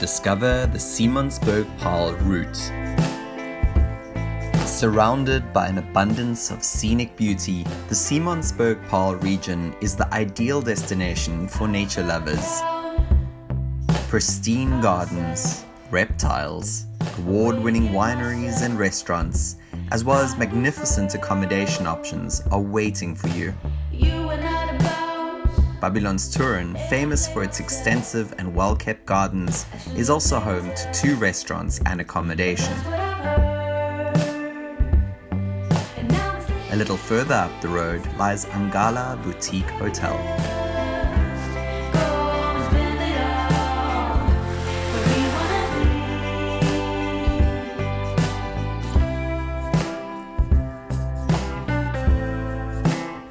discover the Simonsberg Paarl route. Surrounded by an abundance of scenic beauty, the Simonsberg Paarl region is the ideal destination for nature lovers. Pristine gardens, reptiles, award-winning wineries and restaurants, as well as magnificent accommodation options are waiting for you. Babylonstoren, famous for its extensive and well-kept gardens, is also home to two restaurants and accommodation. A little further up the road lies Angala Boutique Hotel.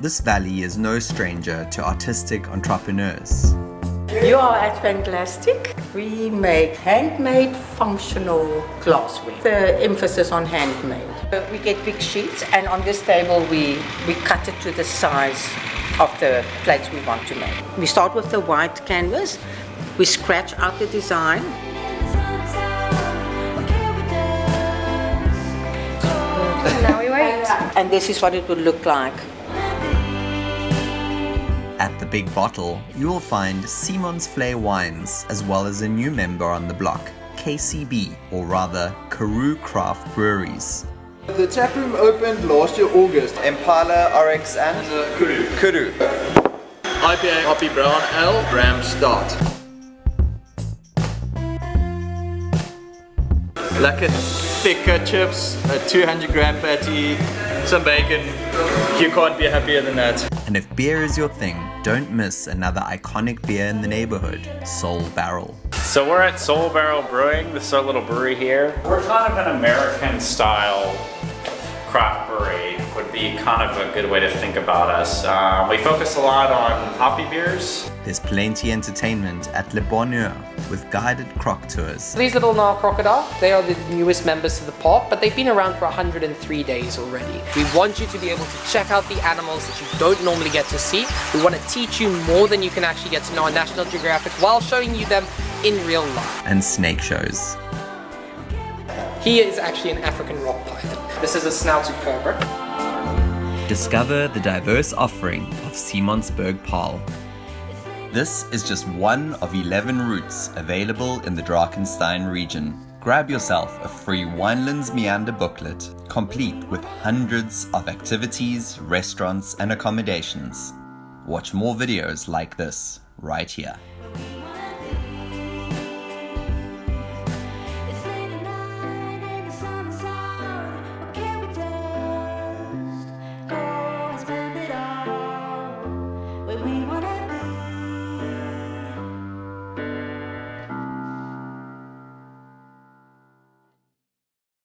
This valley is no stranger to artistic entrepreneurs. You are at Fantastic. We make handmade functional glassware. The emphasis on handmade. Uh, We get big sheets and on this table we, we cut it to the size of the plates we want to make. We start with the white canvas. We scratch out the design. now we wait. And this is what it would look like. Big Bottle, you will find Simonsvlei Wines, as well as a new member on the block, KCB, or rather Karoo Craft Breweries. The tap room opened last year August. Impala, RX and Kuru. Kuru. IPA, Hoppy Brown Ale, Ram Start. Lekker thicker chips, a 200 gram patty, some bacon. You can't be happier than that. And if beer is your thing, don't miss another iconic beer in the neighborhood, Soul Barrel. So we're at Soul Barrel Brewing, this is our little brewery here. We're kind of an American style craft brewery be kind of a good way to think about us. Um, we focus a lot on hoppy beers. There's plenty entertainment at Le Bonheur with guided croc tours. These little Nile crocodile, they are the newest members to the park, but they've been around for 103 days already. We want you to be able to check out the animals that you don't normally get to see. We want to teach you more than you can actually get to know on National Geographic while showing you them in real life. and snake shows. He is actually an African rock python. This is a snouted cobra. Discover the diverse offering of Simonsberg Paarl. This is just one of 11 routes available in the Drakenstein region. Grab yourself a free Winelands Meander booklet, complete with hundreds of activities, restaurants, and accommodations. Watch more videos like this right here.